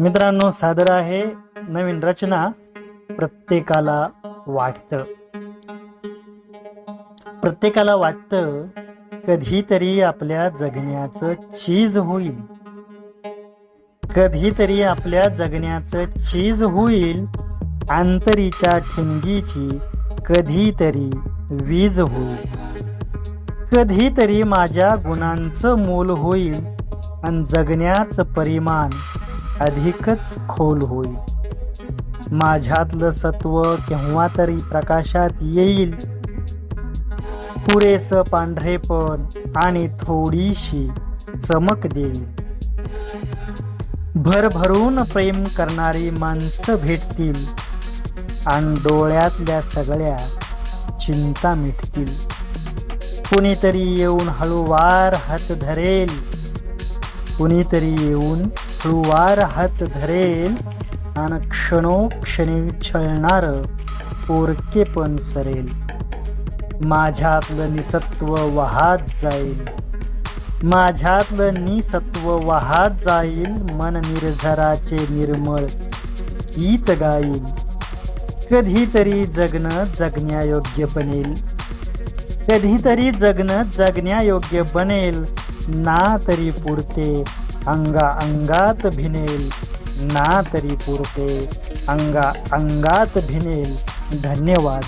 मित्रांनो सादर आहे नवीन रचना प्रत्येकाला वाटतं. प्रत्येकाला वाटतं कधीतरी आपल्या जगण्याचं चीज होईल. कधीतरी आपल्या जगण्याचं चीज होईल आंतरीच्या ठिणगीची कधीतरी वीज होईल. कधीतरी माझ्या गुणांचं मोल होईल आणि जगण्याचं परिमाण अधिकच खोल होईल. माझ्यातलं सत्व केव्हा तरी प्रकाशात येईल. पुरेस पांढरेपण आणि थोडीशी चमक देईल. भरभरून प्रेम करणारी माणसं भेटतील आणि डोळ्यातल्या सगळ्या चिंता मिटतील. कुणीतरी येऊन हळूवार हात धरेल. कुणीतरी येऊन हळूवार हात धरेल आणि क्षणोक्षणी छळणार पोरकेपण सरेल. माझ्यातलं निसत्व वाहात जाईल. माझ्यातलं निसत्व वाहात जाईल मन निर्झराचे निर्मळ गीत गाईल. कधीतरी जगणं जगण्यायोग्य बनेल. कधीतरी जगणं जगण्यायोग्य बनेल ना तरी पुरते अंगा अंगात भिनेल ना तरी पुरते. अंगा अंगात भिनेल धन्यवाद.